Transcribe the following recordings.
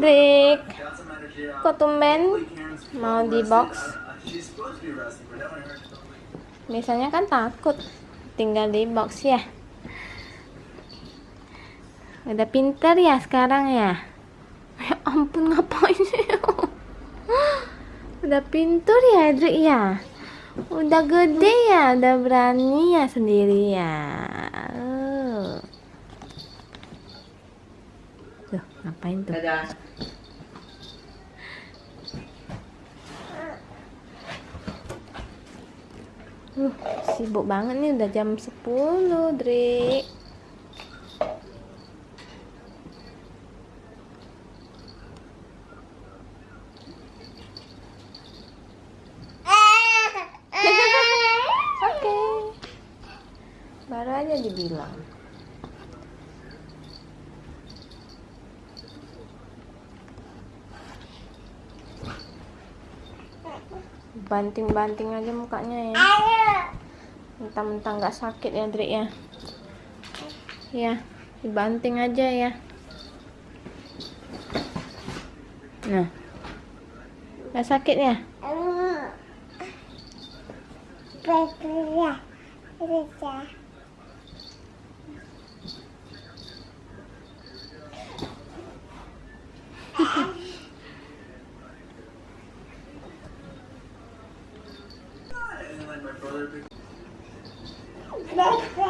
Drake. Kok tumben mau di box? Biasanya kan takut tinggal di box ya. Udah pinter ya sekarang ya. Ya ampun ngapain sih? Udah pinter ya Drake ya. Udah gede ya, udah berani ya sendiri ya. Oh. Tuh, ngapain tuh? Dadah. Uh, sibuk banget nih udah jam 10, Dri. Oke. Baru aja dibilang. Banting-banting aja mukanya ya. Mentang-mentang nggak sakit ya, Dri ya. Ya, dibanting aja ya. Nah. Nggak sakit ya? Oke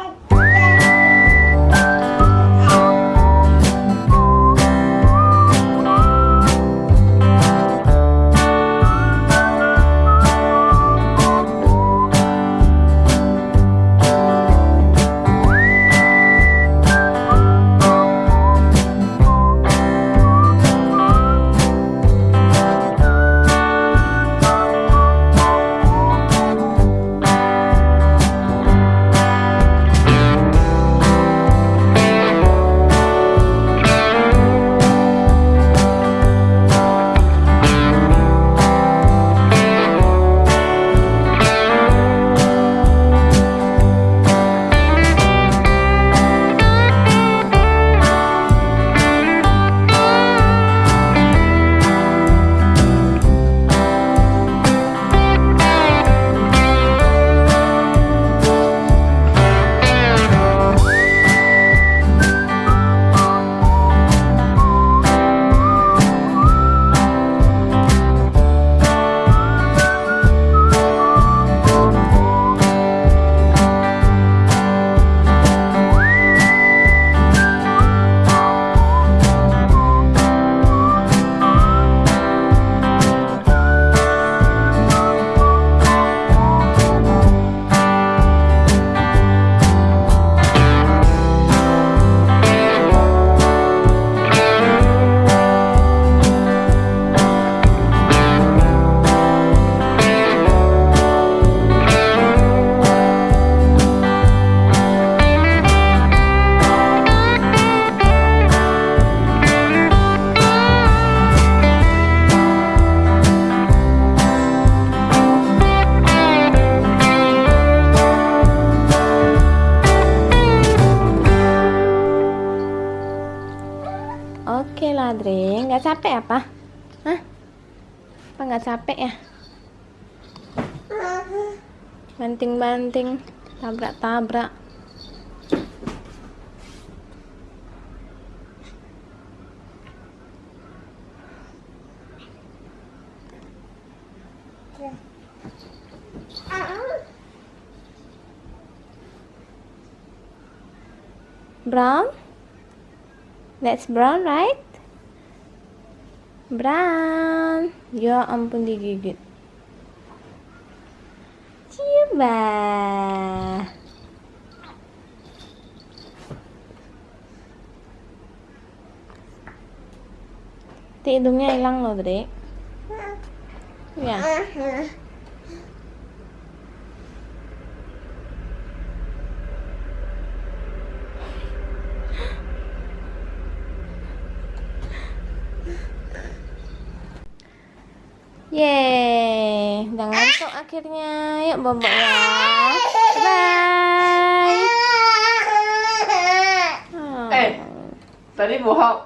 Nggak capek apa? Hah? Apa nggak capek ya? Banting-banting, tabrak-tabrak. Brown? That's brown, right? Brown. Ya ampun digigit. Coba. Ti hidungnya hilang loh, Dre. Ya. Yeay, udah ngantuk akhirnya. Yuk bobok ya. Bye. Eh, tadi bohong.